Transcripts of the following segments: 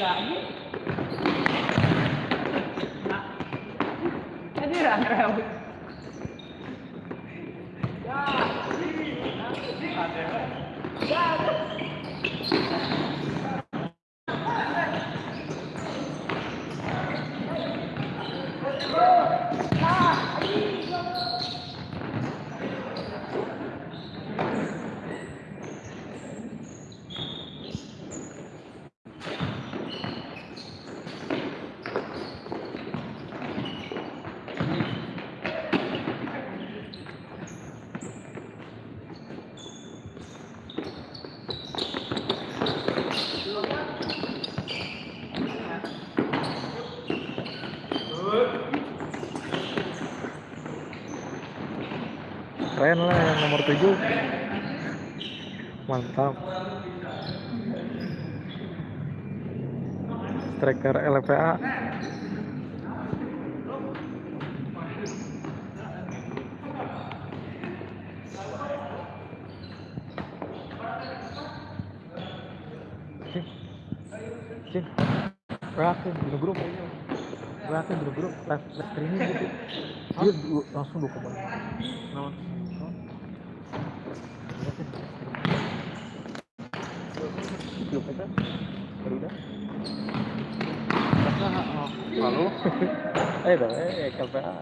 lagi. Keren lah yang nomor 7 mantap. Striker LPA Cing, berakhir di grup, berakhir di grup, live streaming gitu, dia langsung dua. Lalu Eh, dah, eh, KPA.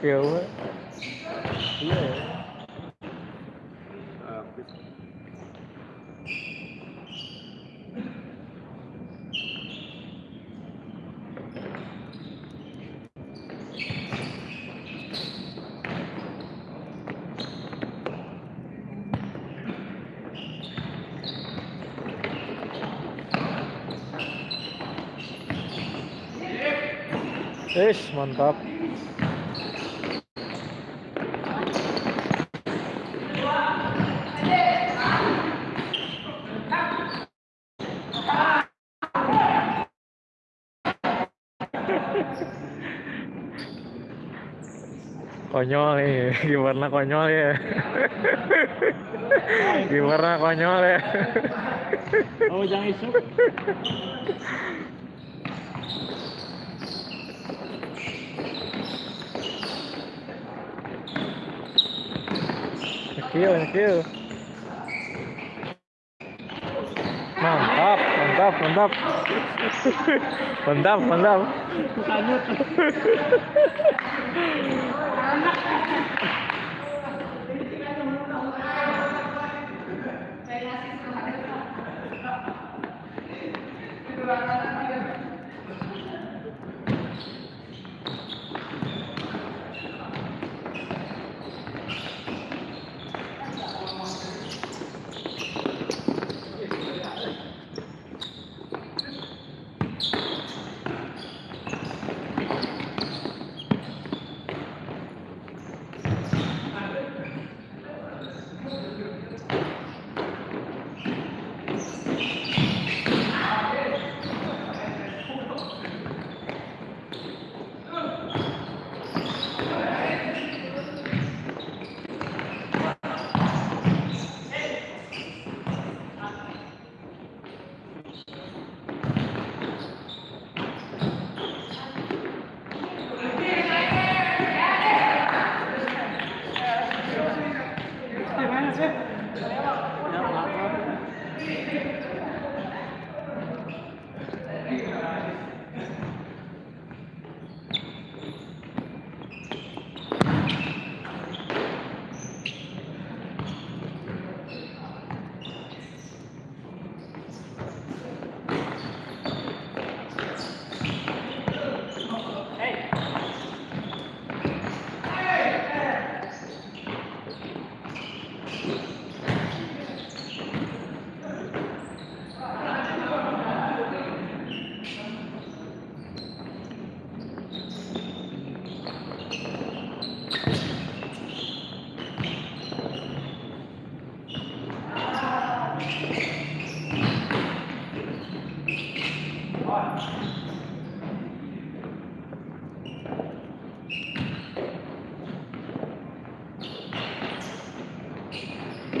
Iya we. Iya ya. Ish, mantap. Konyol nih gimana konyol ya gimana konyol ya Oh, jangan isu. Nyekil, nyekil. mantap mantap mantap mantap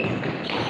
はい。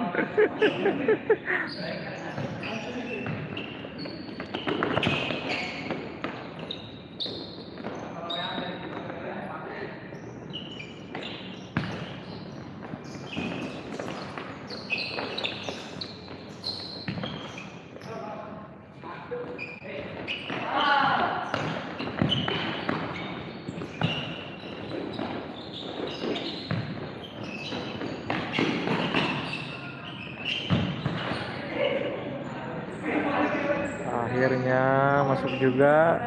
masuk juga.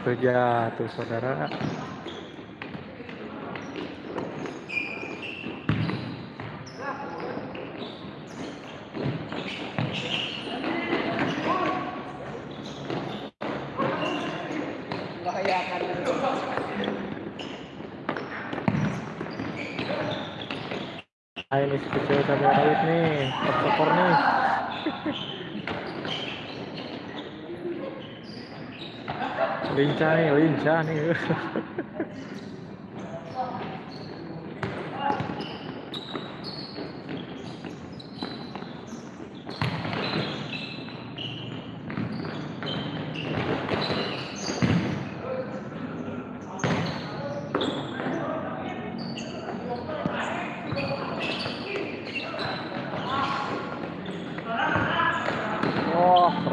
Sampai terjatuh-jatuh, saudara. Bahayakan. Ah, ini si kecil nih, top skor nih. lincah nih, lincah nih. Wah, keren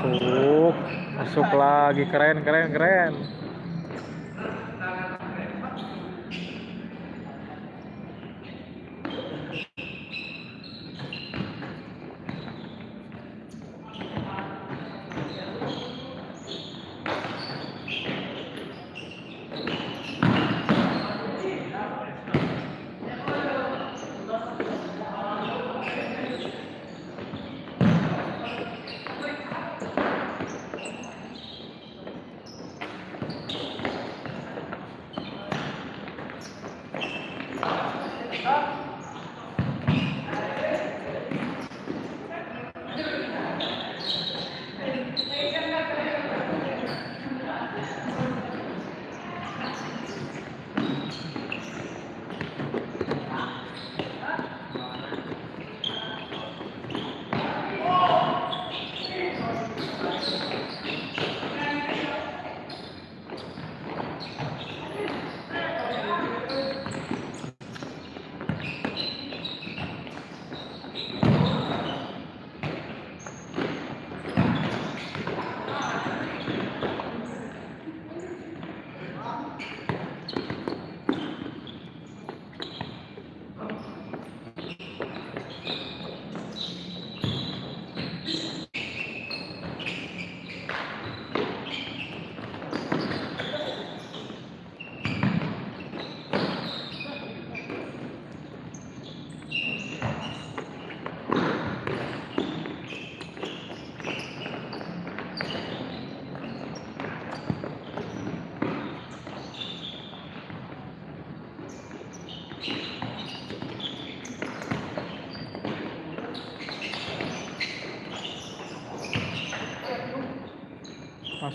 masuk. Masuk lagi keren keren keren.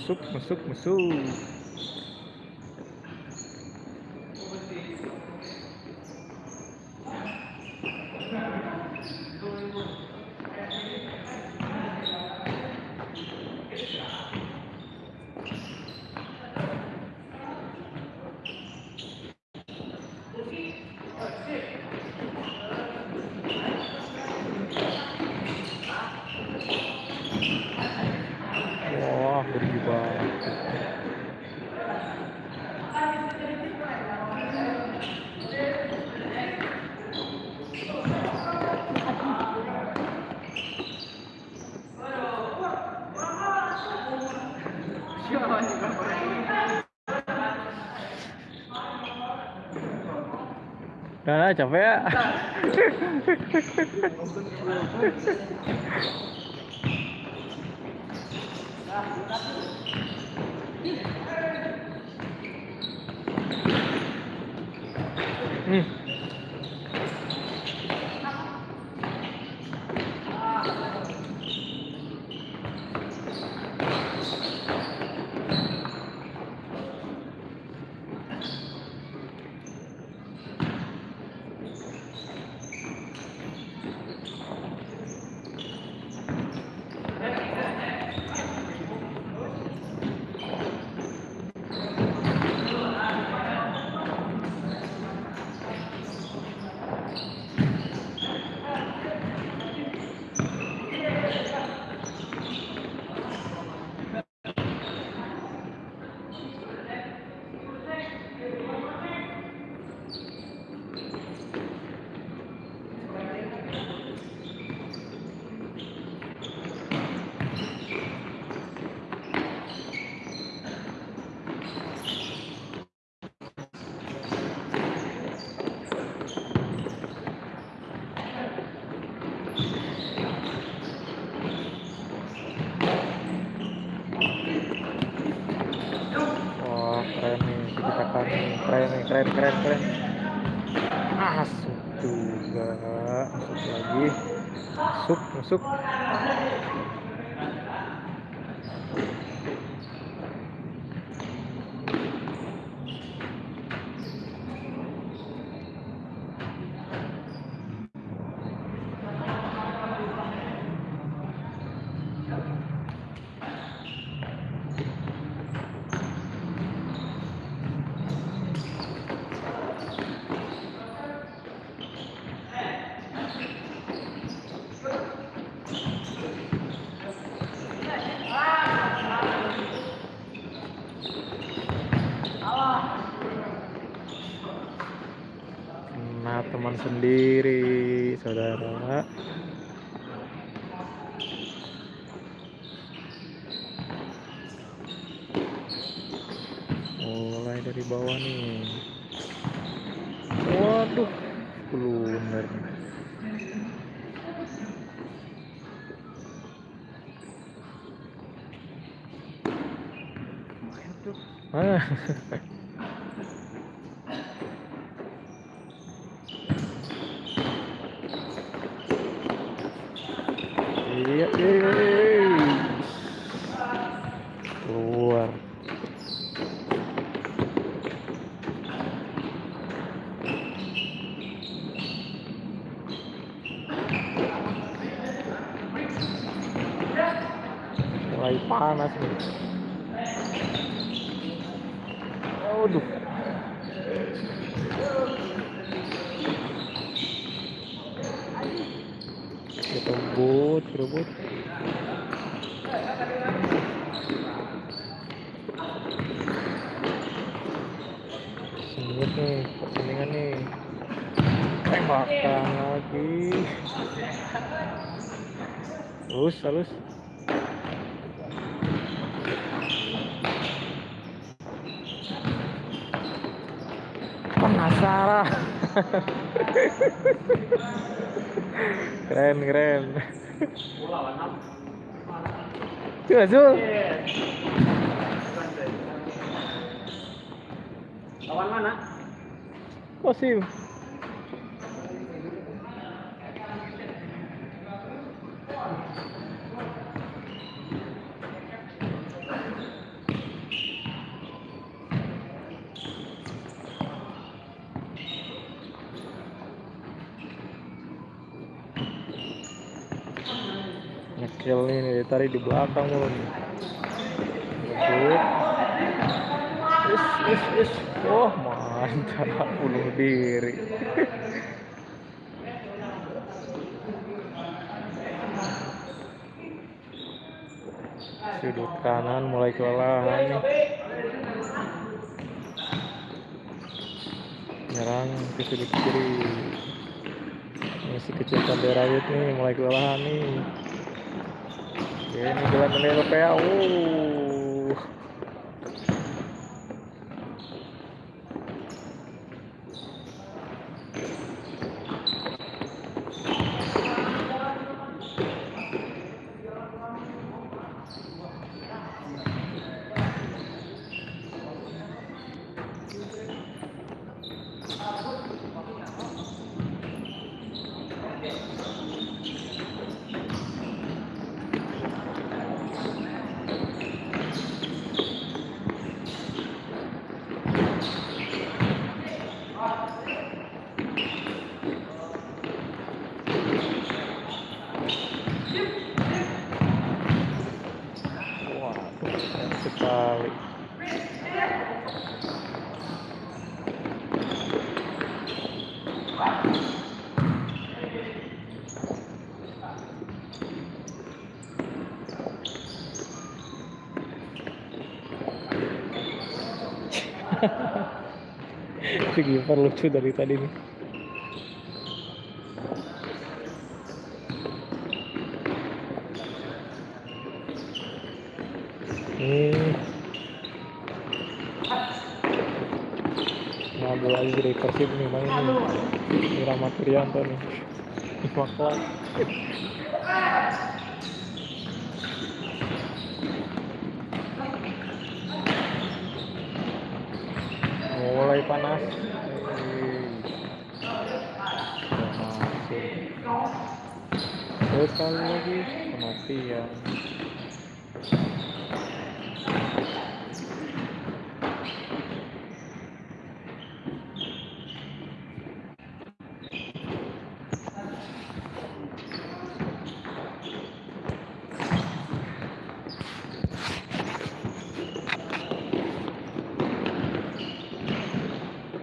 Masuk, masuk, masuk. Capek ya. Hmm. Wah, keren nih kebijakan nih. Keren keren, keren. Masuk juga. Masuk lagi. Masuk, masuk. Nah, teman sendiri, saudara. Mulai dari bawah nih. Waduh, blunder. Ah. Iya. Keluar. Mulai panas nih. Penasaran. keren, keren. Tuh, Zul. Lawan mana? Kosim. Tadi di belakang mulu nih. Is, is, is. Oh, mantap. Bunuh diri. Sudut kanan mulai kelelahan nih. Nyerang ke sudut kiri. Si kecil Rayut nih mulai kelelahan nih. Ele me deu a primeira um. Gipar lucu dari tadi nih. Hmm. Nah, bola lagi dari Persib nih main nih. Ini Rahmat Irianto nih. Lima kelas. Mulai panas. Udah masuk. Sekali lagi kematian.